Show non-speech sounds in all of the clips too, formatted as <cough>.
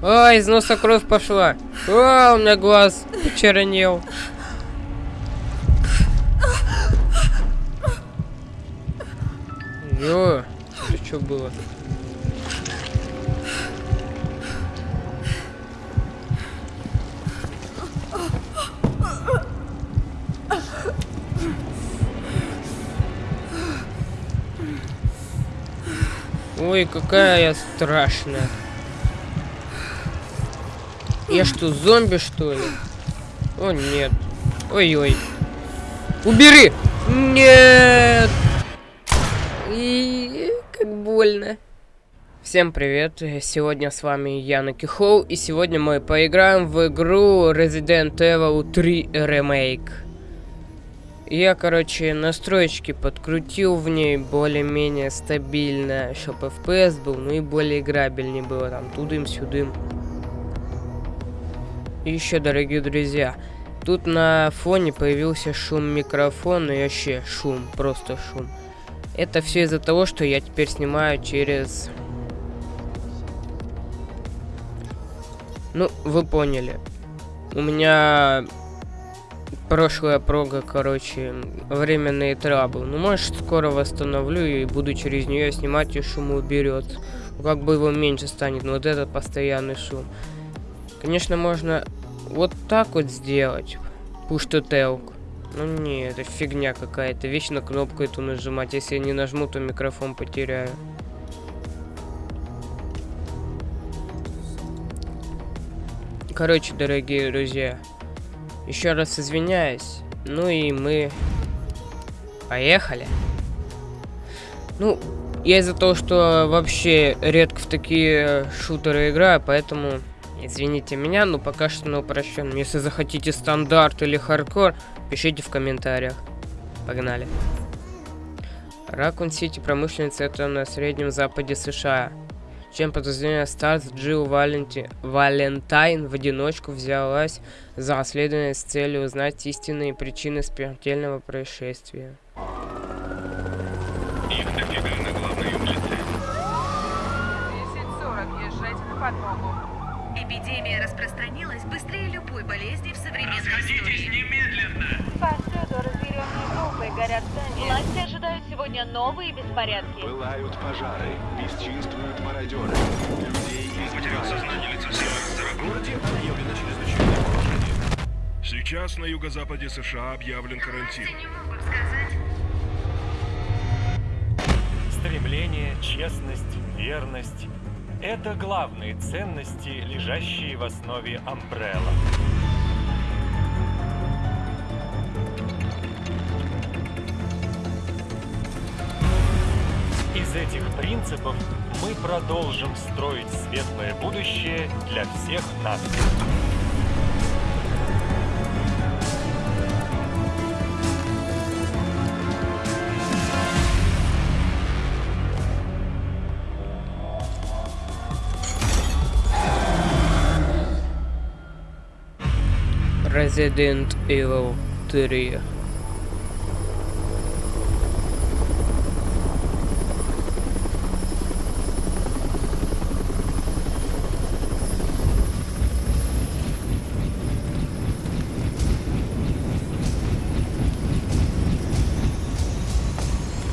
А, из носа кровь пошла. А, у меня глаз почернел. Ё, это что было? Ой, какая я страшная. Я что, зомби, что ли? О, нет. Ой-ой. Убери! Нет! И как больно. Всем привет, сегодня с вами я, Наки и сегодня мы поиграем в игру Resident Evil 3 Remake. Я, короче, настроечки подкрутил в ней более-менее стабильно, чтобы FPS был, ну и более играбельнее было, там, тудым-сюдым. Еще, дорогие друзья, тут на фоне появился шум микрофона и вообще шум, просто шум. Это все из-за того, что я теперь снимаю через... Ну, вы поняли. У меня прошлая прога, короче, временный трабл. Ну, может, скоро восстановлю и буду через нее снимать, и шум уберет. Как бы его меньше станет, но вот этот постоянный шум. Конечно, можно вот так вот сделать. Push to talk. Ну не, это фигня какая-то. Вечно кнопку эту нажимать. Если я не нажму, то микрофон потеряю. Короче, дорогие друзья, еще раз извиняюсь. Ну и мы поехали. Ну, я из-за того, что вообще редко в такие шутеры играю, поэтому Извините меня, но пока что на упрощенном. Если захотите стандарт или хардкор, пишите в комментариях. Погнали. Ракун Сити промышленный центр на Среднем Западе США. Член подразделения Старс Джилл Валенти... Валентайн в одиночку взялась за расследование с целью узнать истинные причины смертельного происшествия. Любой болезни в современной Расходитесь истории. немедленно! Повсюду разъяренные группы горят здания. Власти ожидают сегодня новые беспорядки. Пылают пожары, бесчинствуют мародеры. Людей Потерял сознание лица севера В городе объявлено чрезвычайное положение. Сейчас на юго-западе США объявлен карантин. Стремление, честность, верность – это главные ценности, лежащие в основе Umbrella. Из этих принципов мы продолжим строить светлое будущее для всех нас. Resident Evil 3.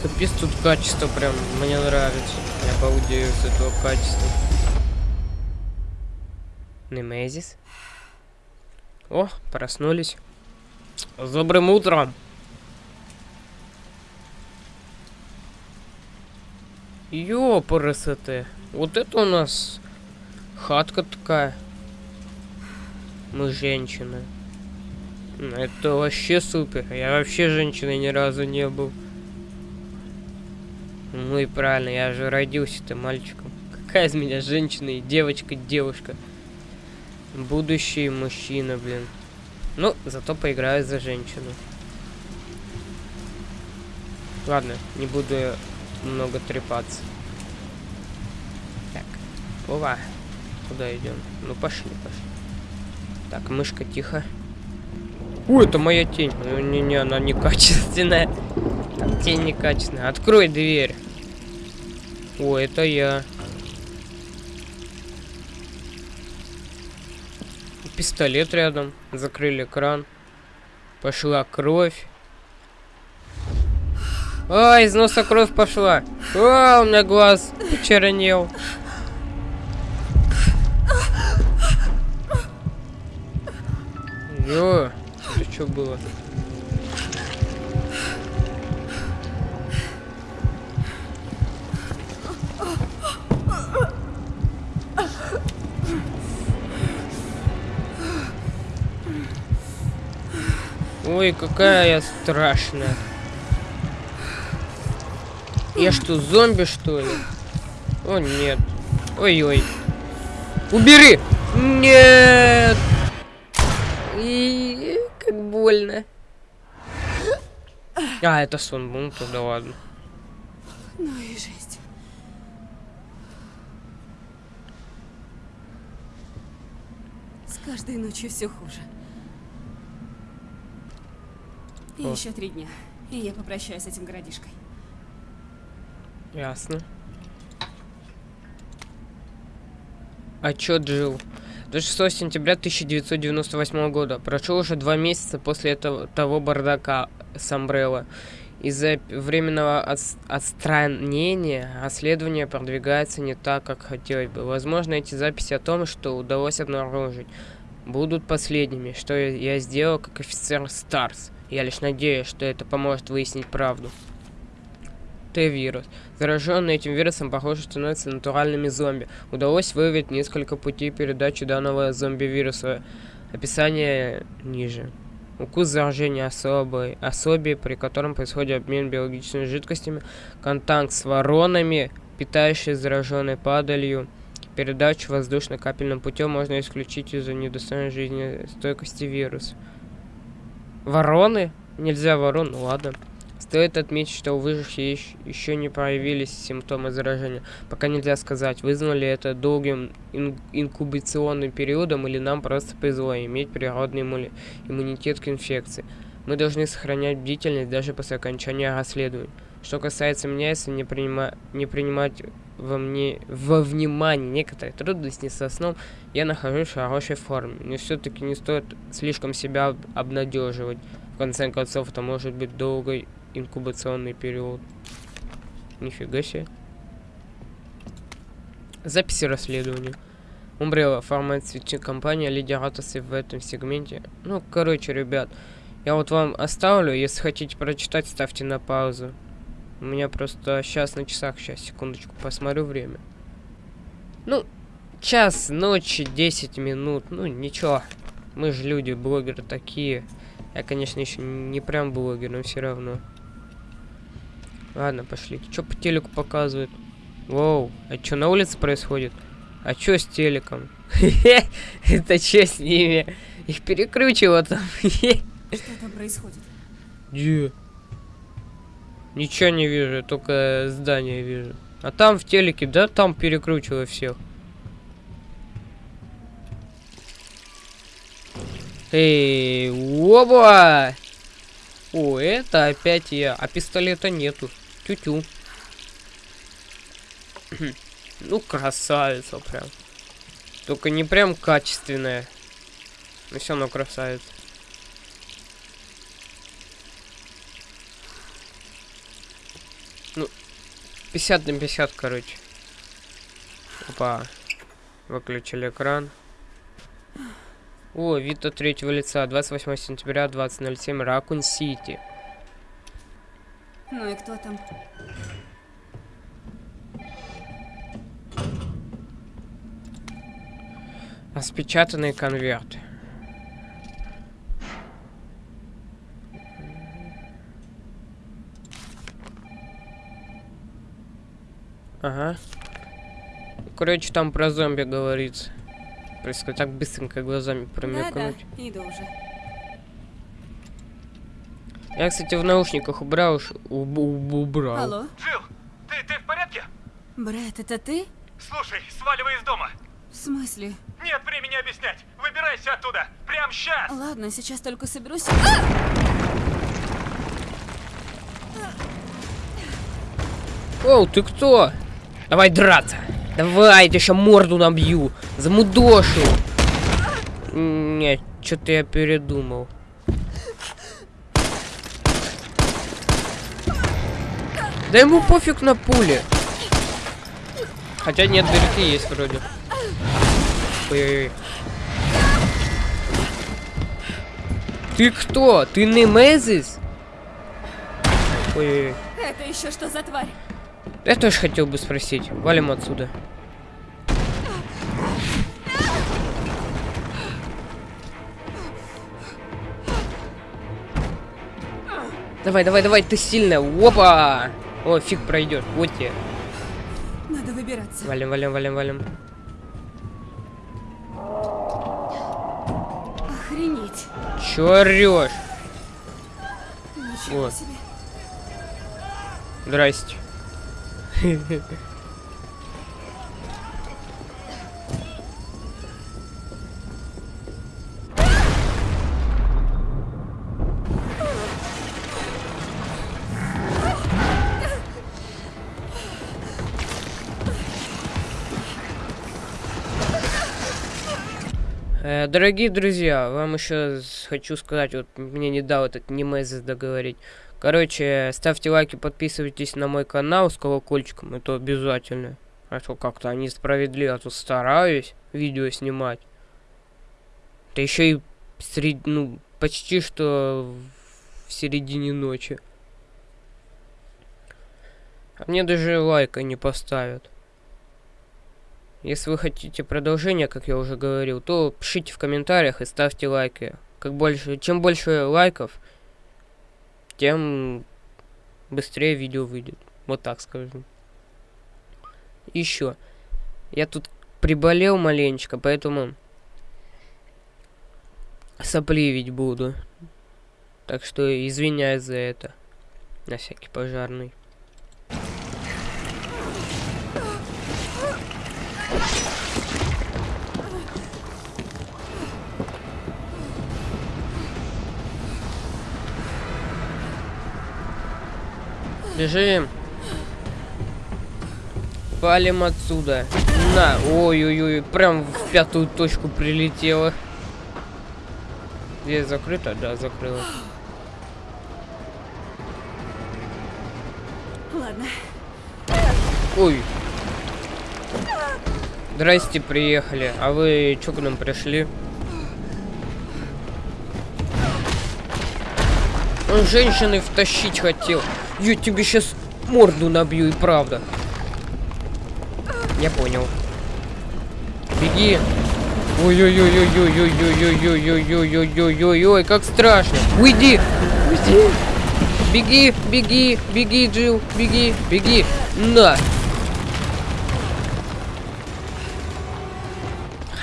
Капец, тут качество прям мне нравится. Я балдею с этого качества. Немезис. О, проснулись. С добрым утром. Ёпрст. Вот это у нас хатка такая. Мы женщины. Это вообще супер. Я вообще женщиной ни разу не был. Ну и правильно, я же родился-то мальчиком. Какая из меня женщина и девочка, девушка. Будущий мужчина, блин. Ну, зато поиграю за женщину. Ладно, не буду много трепаться. Так, ова. Куда идем? Ну пошли, пошли. Так, мышка, тихо. Ой, это моя тень. Ну, Не-не, она некачественная. Тень некачественная. Открой дверь. О, это я. Пистолет рядом. Закрыли кран. Пошла кровь. А, из носа кровь пошла. А, у меня глаз почернел. Ё, это что было? Ой, какая я страшная. Я что, зомби, что ли? О, нет. Ой-ой. Убери! Нет! И как больно. А, это сон был, ну тогда ладно. Ну и жесть. С каждой ночью все хуже. И еще три дня. И я попрощаюсь с этим городишкой. Ясно. Отчет Джилл. 26 сентября 1998 года. Прошло уже два месяца после этого того бардака с Umbrella. Из-за временного отс- отстранения расследование продвигается не так, как хотелось бы. Возможно, эти записи о том, что удалось обнаружить, будут последними, что я сделал как офицер Старс. Я лишь надеюсь, что это поможет выяснить правду. Т-вирус. Зараженные этим вирусом, похоже, становятся натуральными зомби. Удалось выявить несколько путей передачи данного зомби-вируса. Описание ниже. Укус заражения особой, особи, при котором происходит обмен биологическими жидкостями, контакт с воронами, питающей зараженной падалью, передачу воздушно-капельным путем можно исключить из-за недостойной жизнестойкости вируса. Вороны? Нельзя ворон, ну ладно. Стоит отметить, что у выживших еще не проявились симптомы заражения. Пока нельзя сказать, вызвано ли это долгим ин- инкубационным периодом или нам просто повезло иметь природный иммуни- иммунитет к инфекции. Мы должны сохранять бдительность даже после окончания расследования. Что касается меня, если не, принима- не принимать во, мне, во внимание некоторые трудности со сном, я нахожусь в хорошей форме. Но все-таки не стоит слишком себя об- обнадеживать. В конце концов, это может быть долгой инкубационный период. Нифига себе. Записи расследования. Umbrella, фармацевтическая компания, лидер отрасли в этом сегменте. Ну, короче, ребят, я вот вам оставлю, если хотите прочитать, ставьте на паузу. У меня просто сейчас на часах, сейчас, секундочку, посмотрю время. Ну, час ночи, 10 минут, ну, ничего. Мы же люди, блогеры такие. Я, конечно, еще не прям блогер, но все равно. Ладно, пошли. Что по телеку показывают? Воу, а что на улице происходит? А что с телеком? <laughs> Это что с ними? Их перекручивало там. <laughs> Что там происходит? Где? Ничего не вижу, только здание вижу. А там в телеке, да, там перекручивало всех. Эй, оба! О, это опять я. А пистолета нету. Тю-тю. <clears throat> ну, красавица прям. Только не прям качественная. Но все равно красавица. 50 на 50, короче. Опа. Выключили экран. О, вид от третьего лица. 28 сентября, 20.07, Ракун Сити. Ну и кто там? Распечатанный конверт. Ага. Короче, там про зомби говорится. Происходит так быстренько глазами промелькнуть. иду уже. Я, кстати, в наушниках убрал, уж- уб- уб- убрал. Алло? Джилл, ты, ты в порядке? Брэд, это ты? Слушай, сваливай из дома. В смысле? Нет времени объяснять. Выбирайся оттуда. Прям сейчас. Ладно, сейчас только соберусь. Оу, ты кто? Давай драться. Давай, тебе еще морду набью. Замудошу. Нет, что-то я передумал. Да ему пофиг на пули. Хотя нет, дырки есть вроде. Ой-ой-ой. Ты кто? Ты Немезис? Ой-ой-ой. Это еще что за тварь? Я тоже хотел бы спросить. Валим отсюда. Давай, давай, давай, ты сильная. Опа! О, фиг пройдет. Вот тебе. Надо выбираться. Валим, валим, валим, валим. Охренеть. Чё орешь? Ничего Вот. себе. Здрасте. Э, Дорогие друзья, вам еще хочу сказать, вот мне не дал этот Немезис договорить. Короче, ставьте лайки, подписывайтесь на мой канал с колокольчиком, это обязательно. А то как-то они справедливо, а то стараюсь видео снимать. Да еще и сред... ну, почти что в середине ночи. А мне даже лайка не поставят. Если вы хотите продолжение, как я уже говорил, то пишите в комментариях и ставьте лайки. Как больше, чем больше лайков, тем быстрее видео выйдет. Вот так скажу. Еще. Я тут приболел маленечко, поэтому сопливить буду. Так что извиняюсь за это. На всякий пожарный. Бежим. Палим отсюда. На. Ой-ой-ой. Прям в пятую точку прилетело. Дверь закрыта? Да, закрыла. Ладно. Ой. Здрасте, приехали. А вы чё к нам пришли? Он женщины втащить хотел. Я тебе сейчас морду набью, и правда. Я понял. Беги. Ой-ой-ой-ой-ой-ой-ой-ой-ой-ой-ой-ой-ой-ой, как страшно. Уйди. Уйди. Беги, беги, беги, Джилл, беги, беги. На.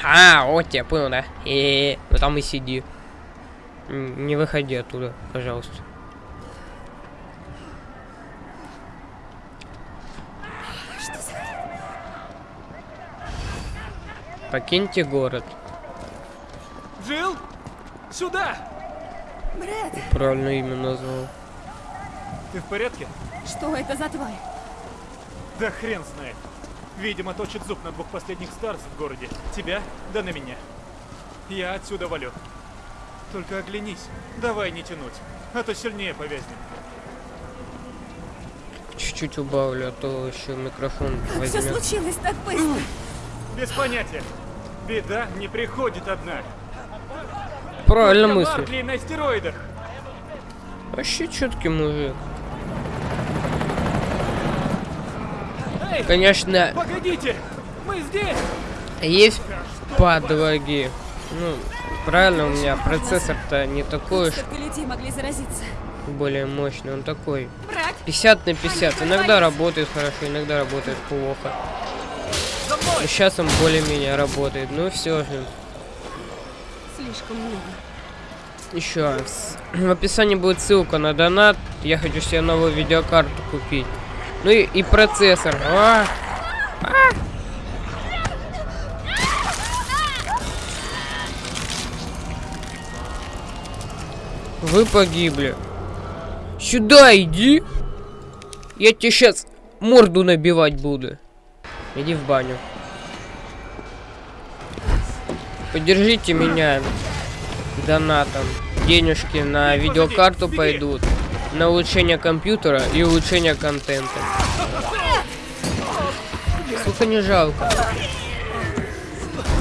А, вот я понял, да? Э, ну там и сиди. Не выходи оттуда, пожалуйста. Покиньте город. Джилл, сюда! Брэд, Правильно имя назвал. Ты в порядке? что это за тварь? Да хрен знает. Видимо, точит зуб на двух последних старс в городе. Тебя, да на меня. Я отсюда валю. Только оглянись. Давай не тянуть, а то сильнее повязнем. Чуть-чуть убавлю, а то еще микрофон Как все возьмет. случилось так быстро? Без понятия. Беда не приходит одна. Правильно. Баркли на стероидах. Вообще четкий мужик. Эй, Конечно, погодите! Мы здесь! есть подвоги. Ну, правильно, у меня процессор-то не такой уж более мощный, он такой Брат, 50 на 50. Иногда работает хорошо, иногда работает плохо. Мной! Сейчас он более-менее работает, ну все же. слишком много. Еще в описании будет ссылка на донат. Я хочу себе новую видеокарту купить. Ну и, и процессор. А! А! Вы погибли. Сюда иди. Я тебе сейчас морду набивать буду. Иди в баню. Поддержите меня донатом. Денежки на видеокарту пойдут. На улучшение компьютера и улучшение контента. Сколько не жалко.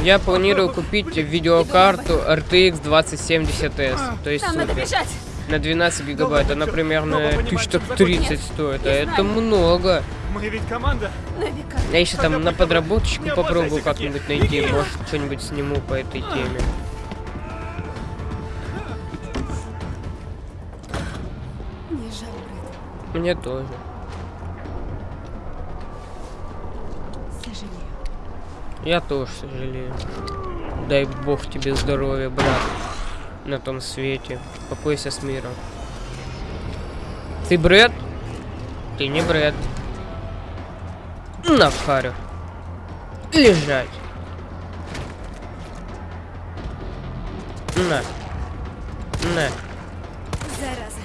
Я планирую купить видеокарту RTX 2070S. То есть Нам надо супер. на 12 гигабайт. Она примерно Оба понимаем, тысяч что так такое 30 нет. стоит. А это много. Мы ведь команда. Века. Я еще там на подработочку попробую как-нибудь найти. Может, что-нибудь сниму по этой теме. Мне жаль, Брэд. Мне тоже. Я тоже сожалею. Дай бог тебе здоровья, брат. На том свете. Покойся с миром. Ты Брэд? Ты не Брэд. На харю. Лежать. На. На. Зараза.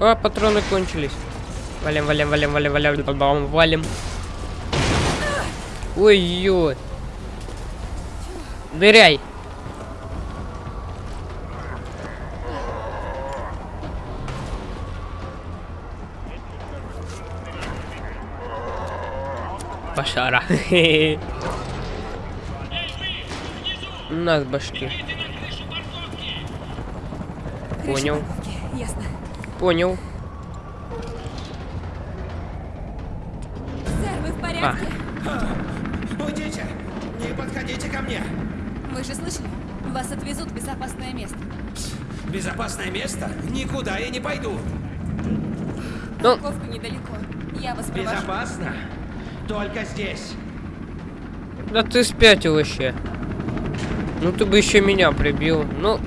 А, патроны кончились. Валим, валим, валим, валим, валим, валим, валим. Ой-ой. Дыряй. Пошара. <laughs> На с башки. Понял. Ясно. Понял. Сэр, вы в порядке? Уйдите! Не подходите ко мне! Вы же слышали? Вас отвезут в безопасное место. Безопасное место? Никуда я не пойду! Ну. Парковка недалеко. Я вас провожу. Безопасно? Только здесь. Да ты спятил вообще. Ну ты бы еще меня прибил. Ну,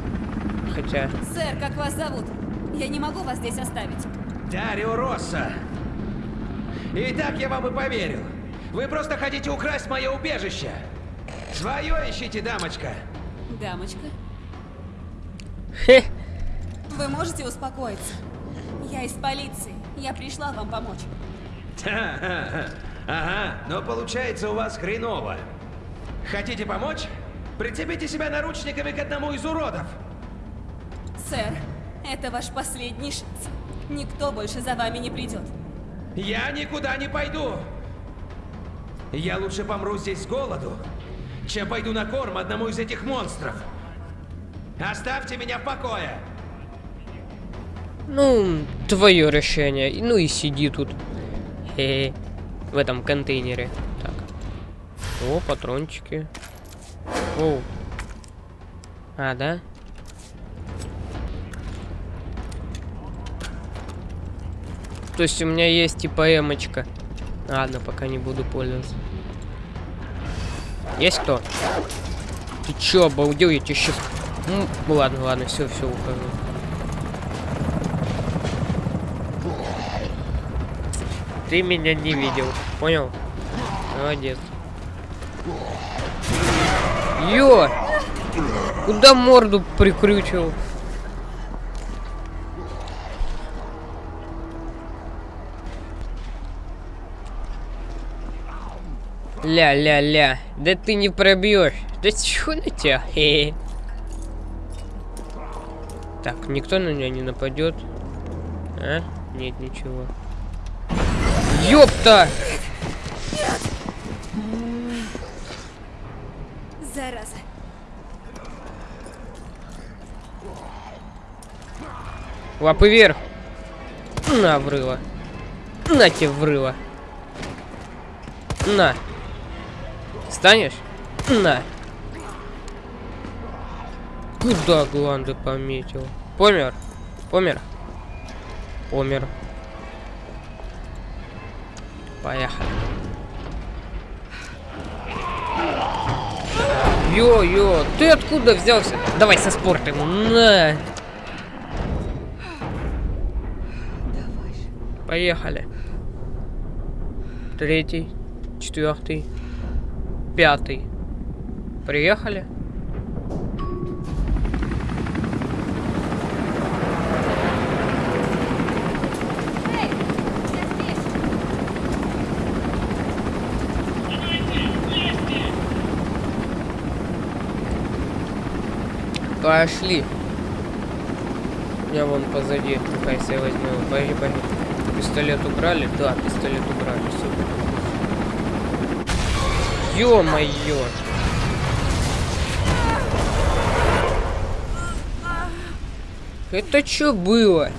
хотя. Сэр, как вас зовут? Я не могу вас здесь оставить. Дарио Росса. И так я вам и поверил. Вы просто хотите украсть мое убежище. Свое ищите, дамочка. Дамочка, Хе. вы можете успокоиться? Я из полиции. Я пришла вам помочь. <laughs> Ага, но получается у вас хреново. Хотите помочь? Прицепите себя наручниками к одному из уродов. Сэр, это ваш последний шанс. Никто больше за вами не придет. Я никуда не пойду. Я лучше помру здесь с голоду, чем пойду на корм одному из этих монстров. Оставьте меня в покое. Ну, твое решение. Ну и сиди тут. Хе В этом контейнере. Так. О, патрончики. О. А, да? То есть у меня есть типа эмочка. Ладно, пока не буду пользоваться. Есть кто? Ты чё, обалдел? Я тебе сейчас... Ну, ладно, ладно, все, все, ухожу. Ты меня не видел, понял? Молодец. Ё! Куда морду прикрючил? Ля-ля-ля. Да ты не пробьешь. Да чё на тебя? Так, никто на меня не нападет. А? Нет, ничего. Ёпта! Зараза. Лапы вверх. На, врыла. На тебе врыла. На. Станешь? На. Куда гланды пометил? Помер? Помер? Помер. Поехали. Йо-йо, ты откуда взялся? Давай со спортом. На. Поехали. Третий, четвертый, пятый. Приехали. Пошли. Я вон позади. Хайся я возьму. Бори, бори. Пистолет убрали? Да, пистолет убрали. Супер. Ё-моё. Это что было?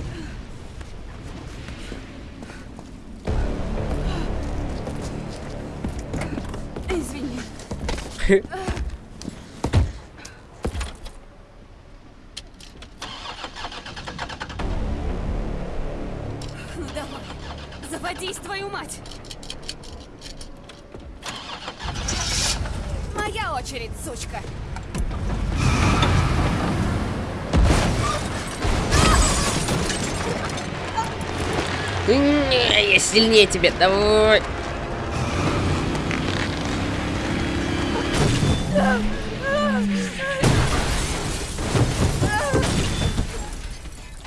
Я сильнее тебя, давай.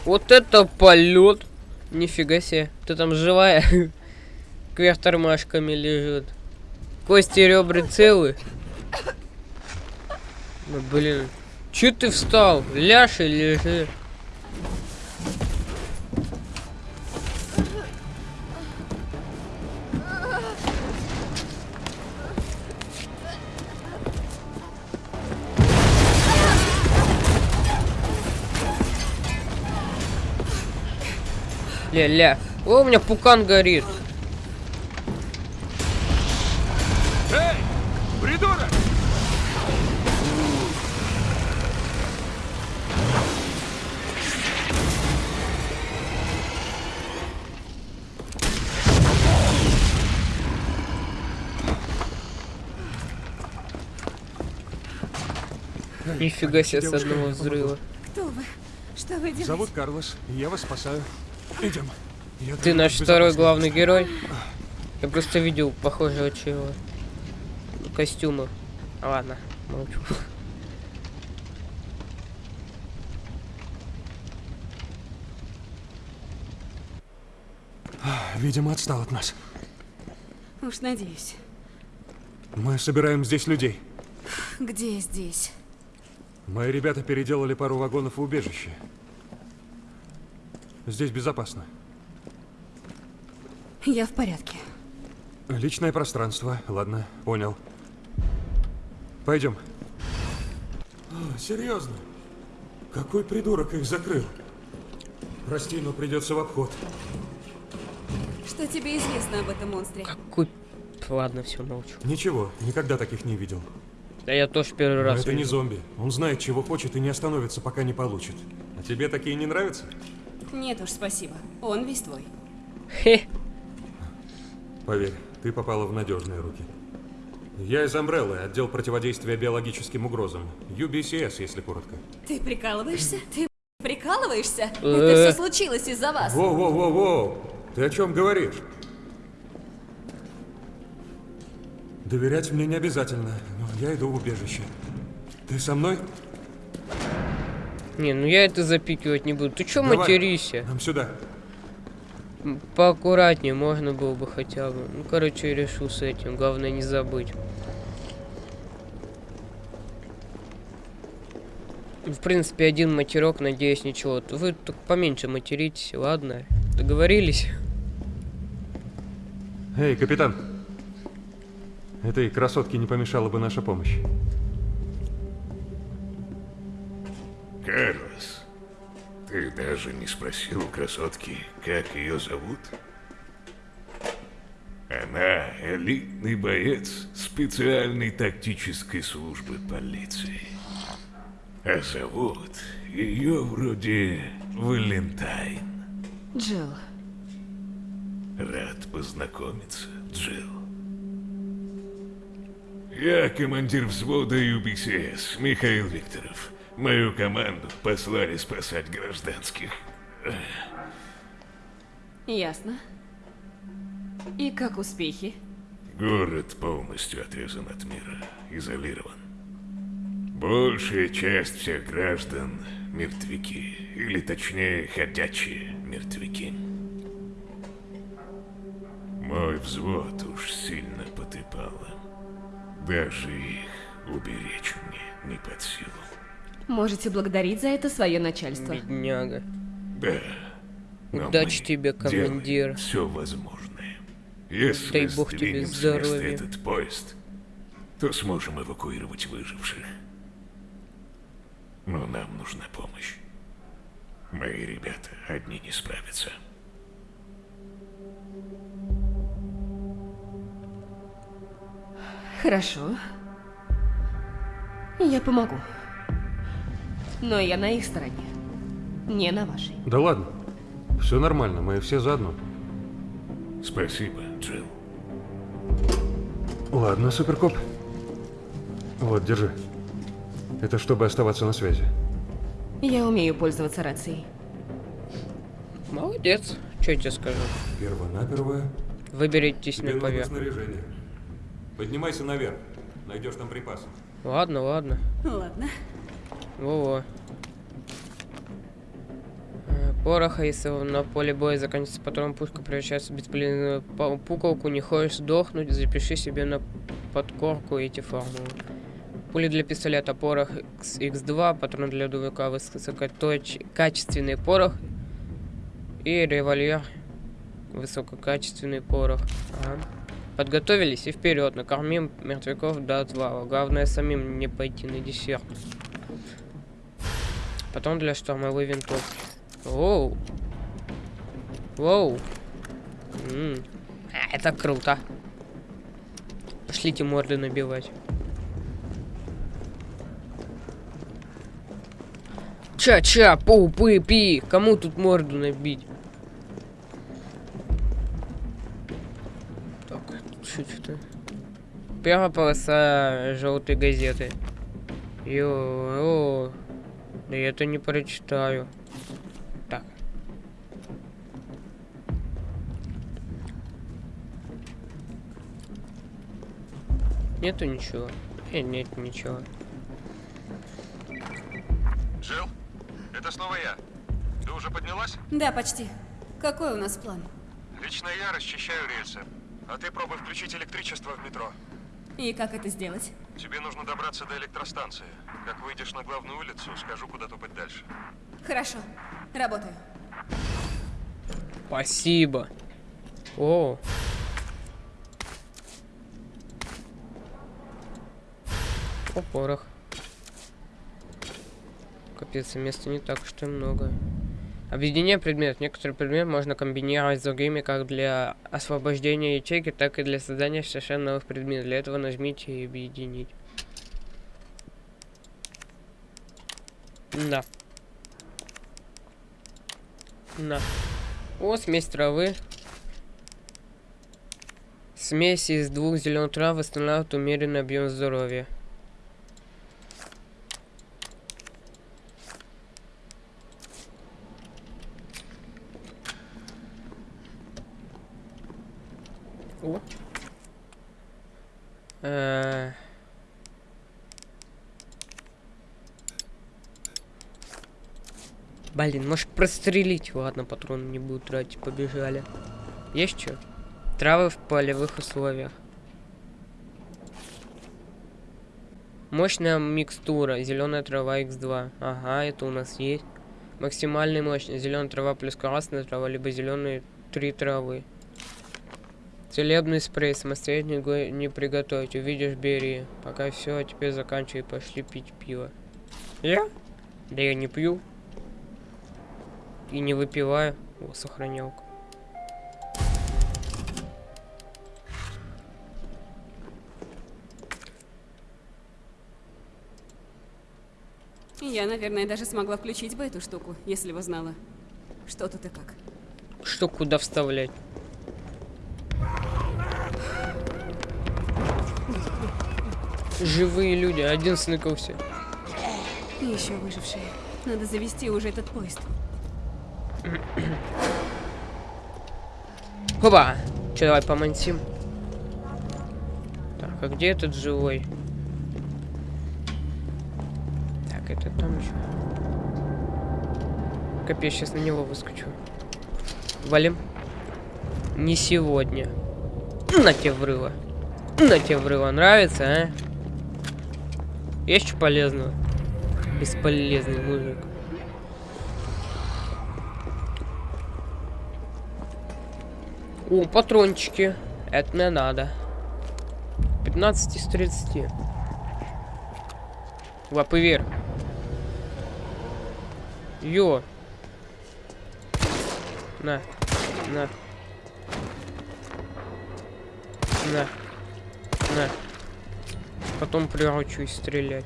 Вот это полет! Нифига себе. Ты там живая? <laughs> Кверх тормашками лежит. Кости и ребра целы. Ну, блин. Че ты встал? Ляж и. Ля-ля. О, у меня пукан горит. Эй, придурок! Нифига себе с одного взрыва. Кто вы? Что вы делаете? Зовут Карлос, я вас спасаю. Идем. Я Ты наш второй главный герой. Я просто видел похожего чего. Костюмы. А, Ладно, молчу. Видимо, отстал от нас. Уж надеюсь. Мы собираем здесь людей. Где здесь? Мои ребята переделали пару вагонов в убежище. Здесь безопасно. Я в порядке. Личное пространство. Ладно, понял. Пойдем. А, серьезно? Какой придурок их закрыл? Прости, но придется в обход. Что тебе известно об этом монстре? Какой... Ладно, все, молчу. Ничего, никогда таких не видел. Да я тоже первый Но раз это не вижу. зомби. Он знает, чего хочет и не остановится, пока не получит. А тебе такие не нравятся? Нет уж, спасибо. Он весь твой. Хе. Поверь, ты попала в надежные руки. Я из Амбреллы, отдел противодействия биологическим угрозам. UBCS, если коротко. Ты прикалываешься? Ты прикалываешься? Э. Это все случилось из-за вас. Воу-воу-воу-воу! Ты о чем говоришь? Доверять мне не обязательно, но я иду в убежище. Ты со мной? Не, ну я это запикивать не буду. Ты чё Давай, материшься? Нам сюда. Поаккуратнее можно было бы хотя бы. Ну, короче, я решу с этим. Главное не забыть. В принципе, один матерок, надеюсь, ничего. Вы только поменьше материтесь, ладно? Договорились? Эй, капитан. Этой красотке не помешала бы наша помощь. Карлос, ты даже не спросил у красотки, как ее зовут? Она элитный боец специальной тактической службы полиции. А зовут ее вроде Валентайн. Джилл, Рад познакомиться, Джилл. Я командир взвода UBCS, Михаил Викторов. Мою команду послали спасать гражданских. ясно. И как успехи? Город полностью отрезан от мира, изолирован. Большая часть всех граждан — мертвяки, или точнее, ходячие мертвяки. Мой взвод уж сильно потрепало. Даже их уберечь мне не под силу. Можете благодарить за это свое начальство. Бедняга. Да. Удачи тебе, командир. Все возможное. Если Дай бог тебе здоровья. этот поезд, то сможем эвакуировать выживших. Но нам нужна помощь. Мои ребята одни не справятся. Хорошо. Я помогу. Но я на их стороне. Не на вашей. Да ладно. Все нормально, мы все заодно. Спасибо, Джилл. Ладно, суперкоп. Вот, держи. Это чтобы оставаться на связи. Я умею пользоваться рацией. Молодец. Что я тебе скажу? Первонаперво на нужно поверхность. снаряжение. Поднимайся наверх. Найдешь там припасы. Ладно, ладно. Ладно. Во-во. Э, Пороха, если на поле боя заканчивается патрон, пушка превращается в бесполезную пу- пуколку, не хочешь сдохнуть, запиши себе на подкорку эти формулы. Пули для пистолета, порох X2, патрон для дувика, высококачественный порох и револьвер, высококачественный порох. Ага. Подготовились и вперед, накормим мертвяков до отвала. Главное самим не пойти на десерт. Потом для штурмовой винтовки. Оу. Воу. М. А, Это круто. Пошлите морды набивать. Ча-ча, пу-пы-пи. Кому тут морду набить? Так, чуть-чуть. Первая полоса желтой газеты. Йо, да я это не прочитаю. Так. Нету ничего. Э, нет ничего. Джилл, это снова я. Ты уже поднялась? Да, почти. Какой у нас план? Лично я расчищаю рельсы. А ты пробуй включить электричество в метро. И как это сделать? Тебе нужно добраться до электростанции. Как выйдешь на главную улицу, скажу, куда топать дальше. Хорошо. Работаю. Спасибо. О. О, порох. Капец, места не так уж и много. Объединение предметов. Некоторые предметы можно комбинировать с другими как для освобождения ячейки, так и для создания совершенно новых предметов. Для этого нажмите и объединить. Да. На. О, смесь травы. Смесь из двух зеленых трав восстанавливает умеренный объем здоровья. О. Э. Блин, может прострелить? Ладно, патроны не буду тратить, побежали. Есть что? Травы в полевых условиях. Мощная микстура. Зеленая трава X2. Ага, это у нас есть. Максимальная мощность. Зеленая трава плюс красная трава, либо зеленые три травы. Целебный спрей. Самостоятельно не приготовить. Увидишь, бери. Пока все, а теперь заканчивай. Пошли пить пиво. Я? Да я не пью. И не выпиваю. О, сохранялка. Я, наверное, даже смогла включить бы эту штуку, если бы знала. Что тут и как. Что куда вставлять? Живые люди, один сныкался. Еще выжившие. Надо завести уже этот поезд. Опа! Че, давай помансим. Так, а где этот живой? Так, это там еще. Капец, сейчас на него выскочу. Валим. Не сегодня. На тебе врыва. На тебе врыва. Нравится, а? Есть что полезного? Бесполезный мужик. О, патрончики. Это мне надо. 15 из 30. Лапы вверх. Йо. На. На. На. На. Потом приучусь стрелять.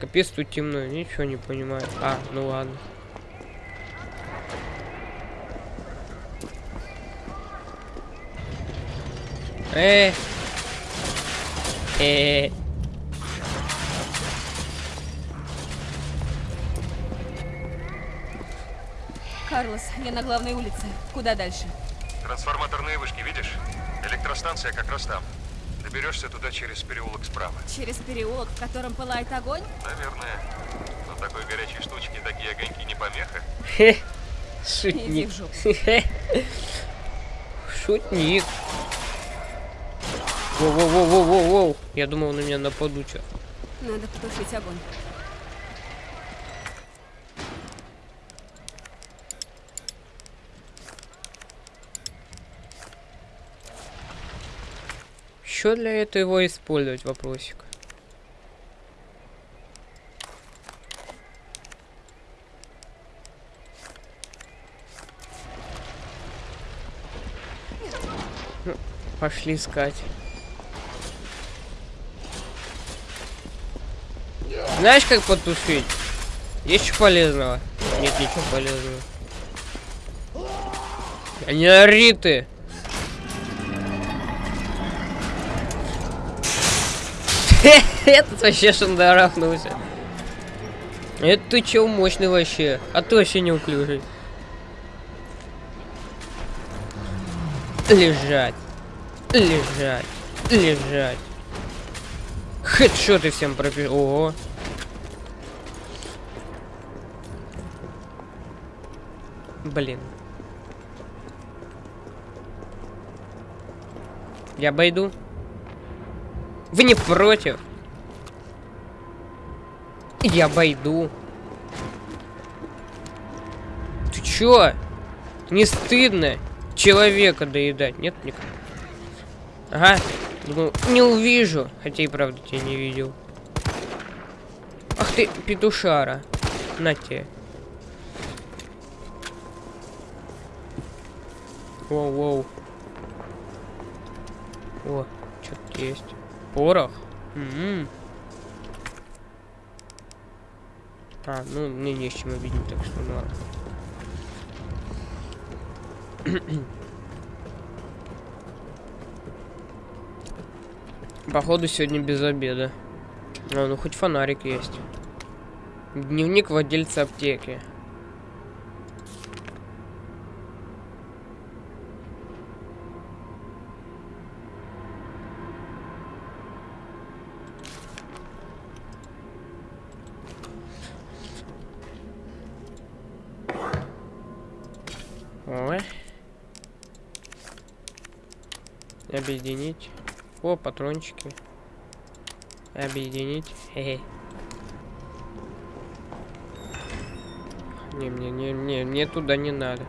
Капец тут темно, ничего не понимаю. А, ну ладно. Э. Э. Карлос, я на главной улице. Куда дальше? Трансформаторные вышки, видишь? Электростанция как раз там. Доберешься туда через переулок справа. Через переулок, в котором пылает огонь? Наверное. Но такой горячей штучки такие огоньки не помеха. Хе. Иди Шутник. в жопу. Шутник. Воу-воу-воу-воу-воу. Я думал, на меня нападут. чё. Надо потушить огонь. Что для этого использовать, вопросик? Пошли искать. Знаешь, как потушить? Есть что полезного? Нет ничего полезного. Не ори! <laughs> Этот вообще шандарахнулся. Это ты чё мощный вообще? А ты вообще неуклюжий. Лежать. Лежать. Лежать. Хедшоты всем пропи... Ого. Блин. Я обойду. Вы не против? Я обойду. Ты чё? Не стыдно человека доедать? Нет, никак. Ага. Думал, не увижу. Хотя и правда тебя не видел. Ах ты, петушара. На тебе. Воу-воу. О, что-то есть. Порох? М-м. А, ну мне не с чем обидеть, так что ну ладно. <clears throat> Походу сегодня без обеда. А, ну хоть фонарик есть. Дневник владельца аптеки. Ой. Объединить. О, патрончики. Объединить. Хе-хе. Не, мне, не, не, мне туда не надо.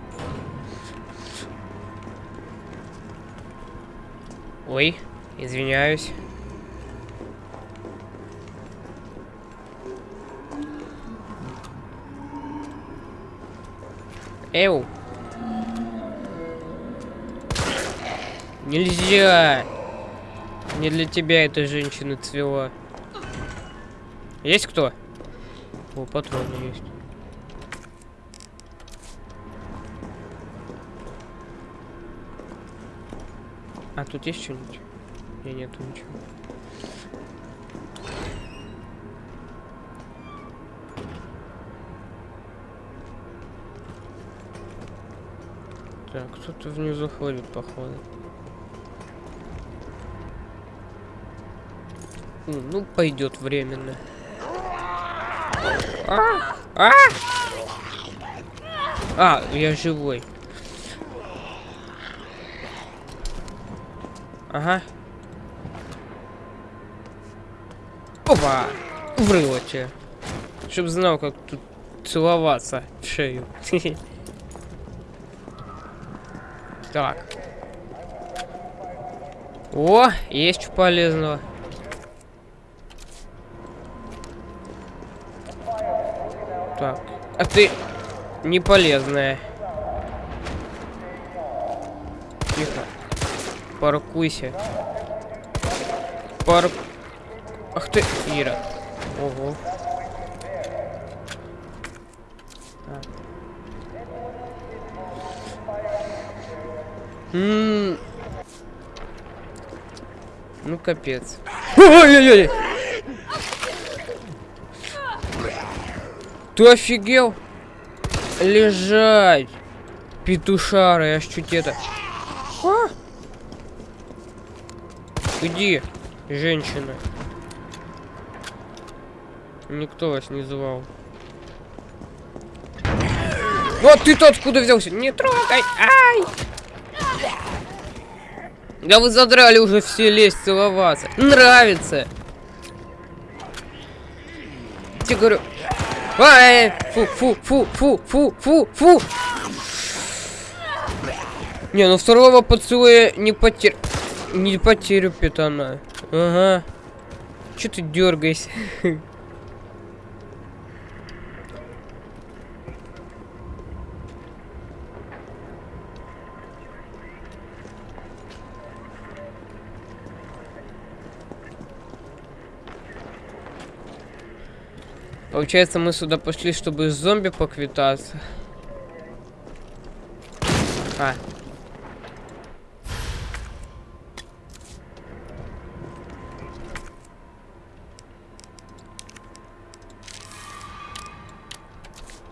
Ой, извиняюсь. Эу. Нельзя. Не для тебя эта женщина цвела. Есть кто? О, патроны есть. А тут есть что-нибудь? Не, нету ничего. Так, кто-то внизу ходит, походу. Ну, пойдет временно. А! А! А, я живой. Ага. Опа! Врыло тебе. Чтоб знал, как тут целоваться в шею. <laughs> Так. О, есть что полезного. А ты не полезная. Тихо. Паркуйся. Парк... Ах ты, Ира. Ого. Ну капец. Ой-ой-ой! Ты офигел? Лежать! Петушары, аж чуть это... А? Иди, женщина. Никто вас не звал. Вот ты-то откуда взялся? Не трогай! Ай! Да вы задрали уже все лезть целоваться. Нравится. Тебе говорю. Ай, фу, фу, фу, фу, фу, фу, фу. Не, ну второго поцелуя не потерь... Не потерю питана. Ага. Че ты дергаешься? <laughs> Получается, мы сюда пошли, чтобы с зомби поквитаться. А.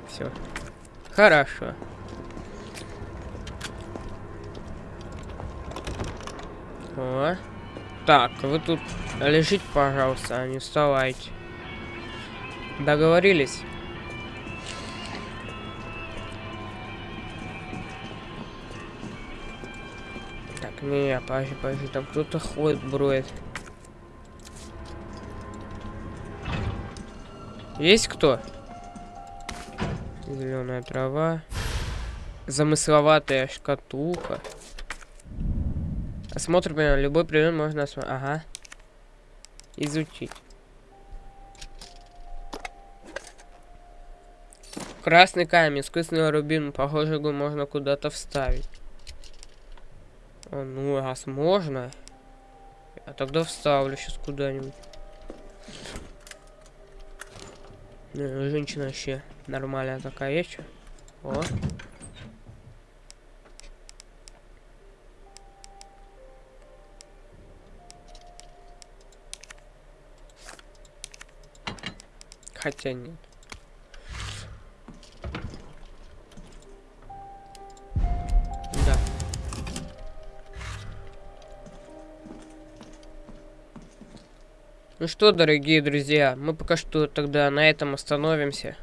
Все. Хорошо. О. Так, вы тут лежите, пожалуйста, а не вставайте. Договорились? Так, не, подожди, подожди, там кто-то ходит, броет. Есть кто? Зеленая трава. Замысловатая шкатулка. Осмотр, любой предмет можно осмотреть. Ага. Изучить. Красный камень, искусственный рубин. Похоже, его можно куда-то вставить. А, ну, раз можно. Я тогда вставлю сейчас куда-нибудь. Ну, женщина вообще нормальная такая есть. О. Хотя нет. Ну что, дорогие друзья, мы пока что тогда на этом остановимся.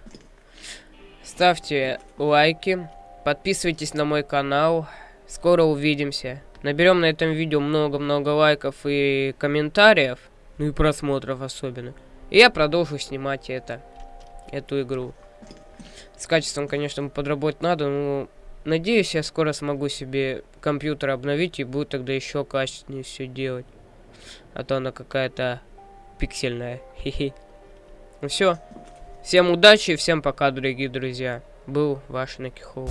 Ставьте лайки, подписывайтесь на мой канал. Скоро увидимся. Наберем на этом видео много-много лайков и комментариев, ну и просмотров особенно. И я продолжу снимать это, эту игру. С качеством, конечно, подработать надо, но надеюсь, я скоро смогу себе компьютер обновить и буду тогда еще качественнее все делать. А то она какая-то пиксельная. Хи-хи. Ну все. Всем удачи, всем пока, дорогие друзья. Был ваш Накихол.